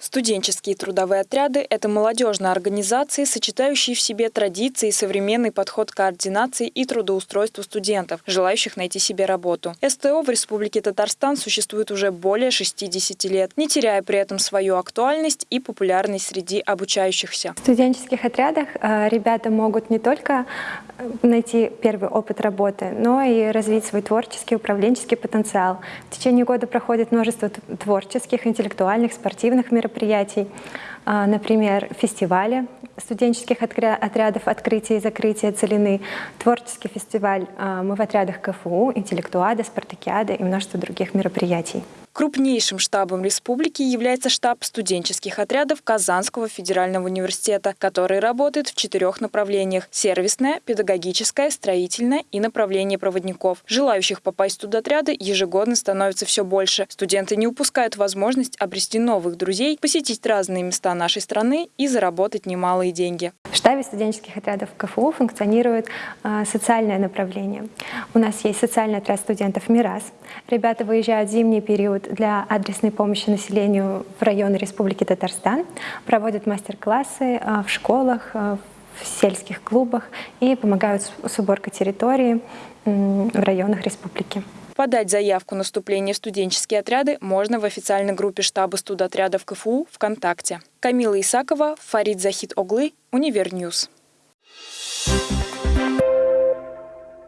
Студенческие трудовые отряды – это молодежные организации, сочетающие в себе традиции и современный подход к координации и трудоустройству студентов, желающих найти себе работу. СТО в Республике Татарстан существует уже более 60 лет, не теряя при этом свою актуальность и популярность среди обучающихся. В студенческих отрядах э, ребята могут не только э, найти первый опыт работы, но и развить свой творческий, управленческий потенциал. В течение года проходит множество творческих, интеллектуальных, спортивных мероприятий, мероприятий, например, фестивали студенческих отрядов открытия и закрытия целины, творческий фестиваль а, «Мы в отрядах КФУ», интеллектуада, спартакиада и множество других мероприятий. Крупнейшим штабом республики является штаб студенческих отрядов Казанского федерального университета, который работает в четырех направлениях – сервисное, педагогическое, строительное и направление проводников. Желающих попасть в студотряды ежегодно становится все больше. Студенты не упускают возможность обрести новых друзей, посетить разные места нашей страны и заработать немалые деньги. В штабе студенческих отрядов КФУ функционирует э, социальное направление. У нас есть социальный отряд студентов «Мирас». Ребята выезжают в зимний период для адресной помощи населению в районы Республики Татарстан, проводят мастер-классы э, в школах, э, в сельских клубах и помогают с уборкой территории в районах республики. Подать заявку на вступление в студенческие отряды можно в официальной группе штаба студотрядов КФУ ВКонтакте. Камила Исакова, Фарид Захид Оглы, Универньюз.